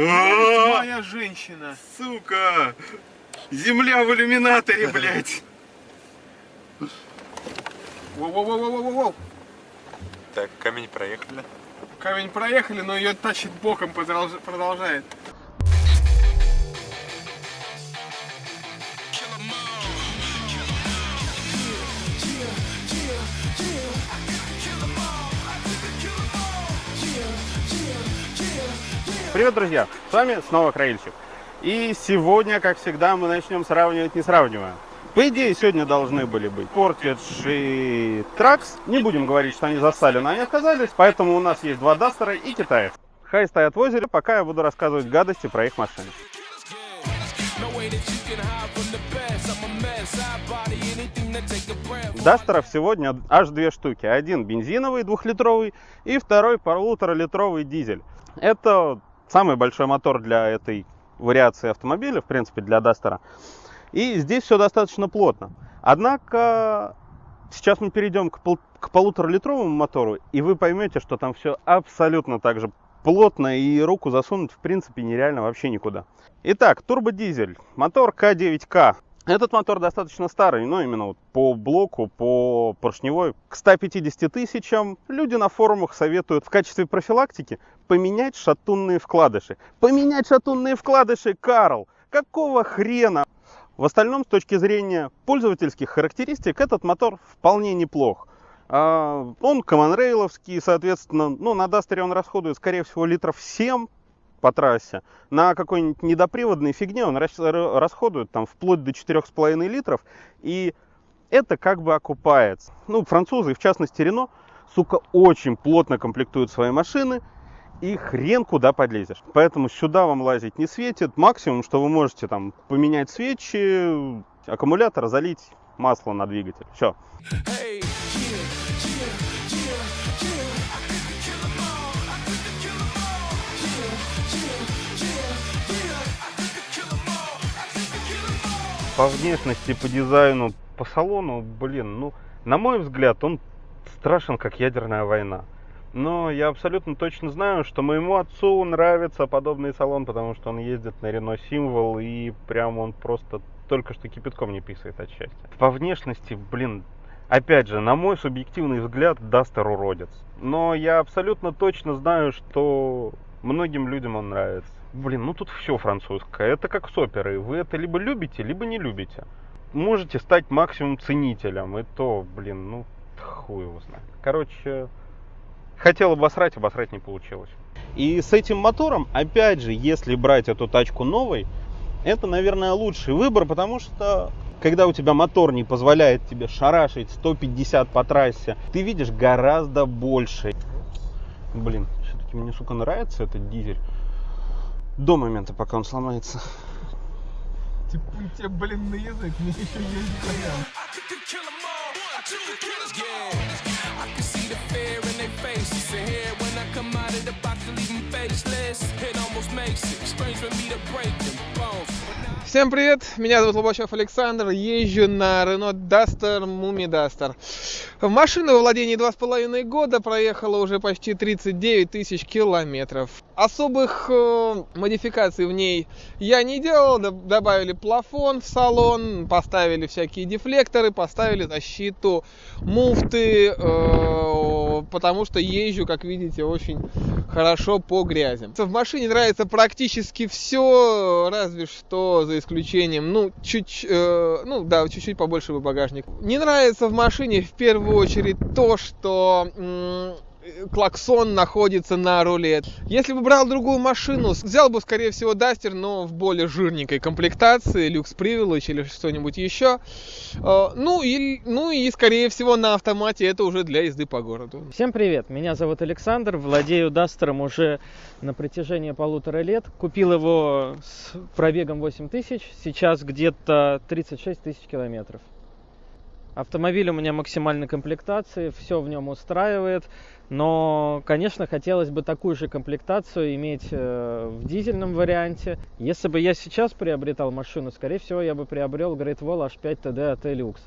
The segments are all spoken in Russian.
Моя женщина. Сука! Земля в иллюминаторе, блядь! Воу-воу-воу-воу-воу. Так, камень проехали. Камень проехали, но ее тащит боком, продолж- продолжает. Привет, друзья! С вами снова Краильщик. И сегодня, как всегда, мы начнем сравнивать несравниваемое. По идее, сегодня должны были быть Portage и Тракс. Не будем говорить, что они застали, но они отказались. Поэтому у нас есть два Дастера и китаец. Хай стоят в озере, пока я буду рассказывать гадости про их машины. Дастеров сегодня аж две штуки. Один бензиновый двухлитровый и второй полуторалитровый дизель. Это самый большой мотор для этой вариации автомобиля, в принципе, для Дастера. И здесь все достаточно плотно. Однако сейчас мы перейдем к, пол- к полуторалитровому мотору, и вы поймете, что там все абсолютно так же плотно, и руку засунуть в принципе нереально вообще никуда. Итак, турбодизель, мотор К9К. Этот мотор достаточно старый, но именно вот по блоку, по поршневой. К 150 тысячам люди на форумах советуют в качестве профилактики поменять шатунные вкладыши. Поменять шатунные вкладыши, Карл! Какого хрена? В остальном, с точки зрения пользовательских характеристик, этот мотор вполне неплох. А, Он коммонрейловский, соответственно, ну, на Дастере он расходует, скорее всего, литров 7 по трассе. На какой-нибудь недоприводной фигне он расходует там вплоть до 4,5 литров. И это как бы окупается. Ну, французы, в частности Рено, сука, очень плотно комплектуют свои машины. И хрен куда подлезешь. Поэтому сюда вам лазить не светит. Максимум, что вы можете там поменять свечи, аккумулятор, залить масло на двигатель. Все. Hey, По внешности, по дизайну, по салону, блин, ну, на мой взгляд, он страшен, как ядерная война. Но я абсолютно точно знаю, что моему отцу нравится подобный салон, потому что он ездит на Рено Символ, и прям он просто только что кипятком не писает от счастья. По внешности, блин, опять же, на мой субъективный взгляд, Дастер уродец. Но я абсолютно точно знаю, что многим людям он нравится. Блин, ну тут все французское. Это как с оперой. Вы это либо любите, либо не любите. Можете стать максимум ценителем. И то, блин, ну хуй его знает. Короче, хотел обосрать, обосрать не получилось. И с этим мотором, опять же, если брать эту тачку новой, это, наверное, лучший выбор, потому что когда у тебя мотор не позволяет тебе шарашить 150 по трассе, ты видишь гораздо больше. Блин, все-таки мне, сука, нравится этот дизель. До момента, пока он сломается. Типа, тебе, блин, на язык, мне еще. It almost makes it strange for me to break them bones. Всем привет, меня зовут Лобачев Александр, езжу на Renault Duster, Mumi Duster. Машина во владении два с половиной года, проехала уже почти 39 тысяч километров. Особых э, модификаций в ней я не делал, добавили плафон в салон, поставили всякие дефлекторы, поставили защиту муфты, э, потому что езжу, как видите, очень хорошо по грязи. В машине нравится практически все, разве что за исключением, ну, чуть, э, ну, да, чуть-чуть побольше бы багажник. Не нравится в машине в первую очередь то, что клаксон находится на руле. Если бы брал другую машину, взял бы, скорее всего, Дастер, но в более жирненькой комплектации, люкс Privilege или что-нибудь еще. Э, Ну и, ну и, скорее всего, на автомате это уже для езды по городу. Всем привет, меня зовут Александр, владею Дастером уже на протяжении полутора лет. Купил его с пробегом 8000, сейчас где-то 36 тысяч километров. Автомобиль у меня максимальной комплектации, все в нем устраивает, но, конечно, хотелось бы такую же комплектацию иметь э, в дизельном варианте. Если бы я сейчас приобретал машину, скорее всего, я бы приобрел Great Wall H5 TD от Luxe.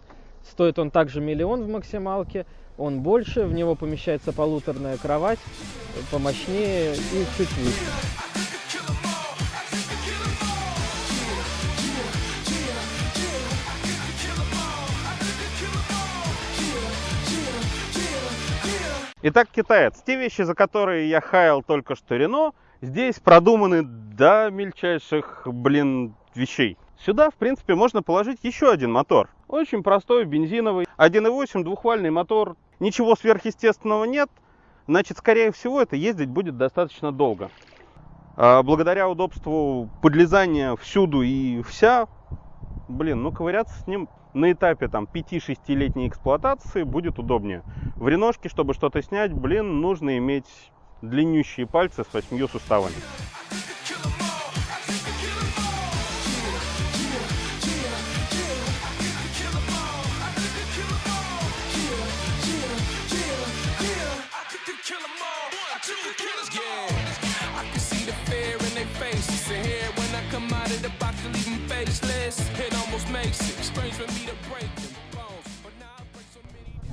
Стоит он также миллион в максималке, он больше, в него помещается полуторная кровать, помощнее и чуть выше. Итак, китаец. Те вещи, за которые я хаял только что Рено, здесь продуманы до мельчайших, блин, вещей. Сюда, в принципе, можно положить еще один мотор. Очень простой, бензиновый. 1.8, двухвальный мотор. Ничего сверхъестественного нет. Значит, скорее всего, это ездить будет достаточно долго. А Благодаря удобству подлезания всюду и вся, блин, ну ковыряться с ним на этапе там 5-6-летней эксплуатации будет удобнее. В реношке, чтобы что-то снять, блин, нужно иметь длиннющие пальцы с восьмью суставами. Makes it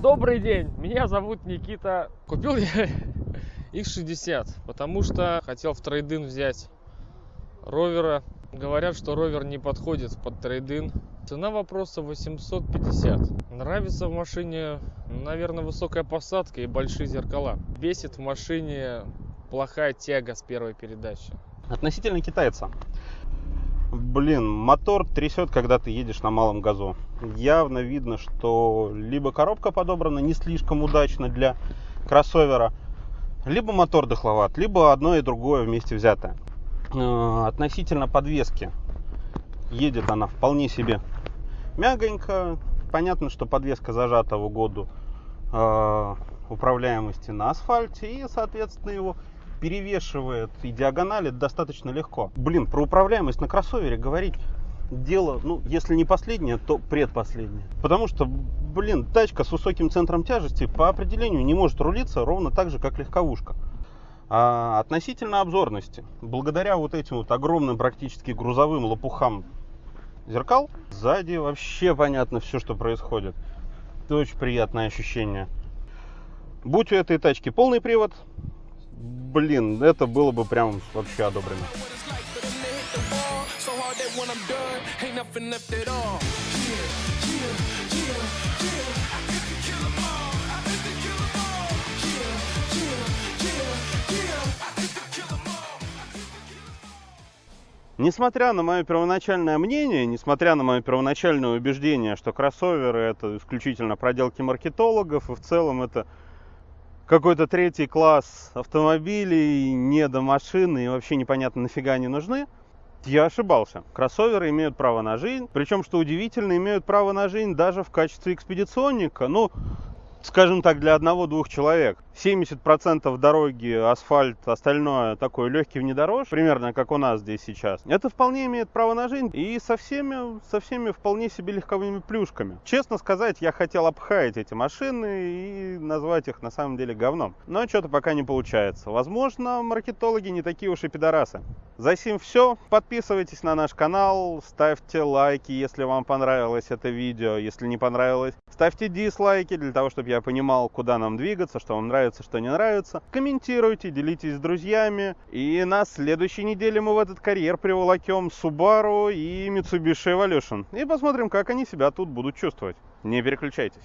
Добрый день, меня зовут Никита. Купил я X60, потому что хотел в трейдин взять ровера. Говорят, что ровер не подходит под трейдин. Цена вопроса 850. Нравится в машине, наверное, высокая посадка и большие зеркала. Бесит в машине плохая тяга с первой передачи. Относительно китайца. Блин, мотор трясет, когда ты едешь на малом газу. Явно видно, что либо коробка подобрана не слишком удачно для кроссовера, либо мотор дохловат, либо одно и другое вместе взятое. Э, Относительно подвески. Едет она вполне себе мягонько. Понятно, что подвеска зажата в угоду э, управляемости на асфальте и, соответственно, его перевешивает и диагонали достаточно легко. Блин, про управляемость на кроссовере говорить дело, ну, если не последнее, то предпоследнее. Потому что, блин, тачка с высоким центром тяжести по определению не может рулиться ровно так же, как легковушка. А относительно обзорности, благодаря вот этим вот огромным практически грузовым лопухам зеркал, сзади вообще понятно все, что происходит. Это очень приятное ощущение. Будь у этой тачки полный привод, блин, это было бы прям вообще одобрено. Несмотря на мое первоначальное мнение, несмотря на мое первоначальное убеждение, что кроссоверы это исключительно проделки маркетологов, и в целом это какой-то третий класс автомобилей, не до машины и вообще непонятно нафига они нужны, я ошибался. Кроссоверы имеют право на жизнь, причем, что удивительно, имеют право на жизнь даже в качестве экспедиционника. Ну, скажем так, для одного-двух человек. 70% дороги, асфальт, остальное такой легкий внедорож, примерно как у нас здесь сейчас. Это вполне имеет право на жизнь и со всеми, со всеми вполне себе легковыми плюшками. Честно сказать, я хотел обхаять эти машины и назвать их на самом деле говном. Но что-то пока не получается. Возможно, маркетологи не такие уж и пидорасы. За сим все. Подписывайтесь на наш канал, ставьте лайки, если вам понравилось это видео. Если не понравилось, ставьте дизлайки для того, чтобы я понимал, куда нам двигаться, что вам нравится, что не нравится. Комментируйте, делитесь с друзьями. И на следующей неделе мы в этот карьер приволокем Subaru и Mitsubishi Evolution. И посмотрим, как они себя тут будут чувствовать. Не переключайтесь.